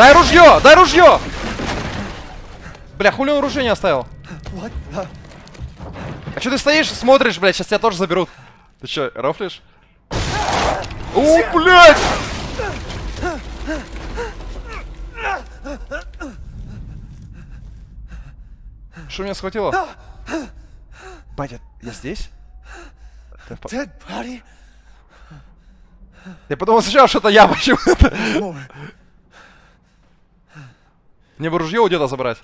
Дай ружье! Дай ружье! Бля, хули он ружье не оставил? А что ты стоишь, смотришь, блядь, сейчас тебя тоже заберут. Ты что, рофлишь? О, блядь! Что меня схватило? Батя, я здесь? Я подумал сначала, что это я почему-то. Мне бы ружье у деда забрать.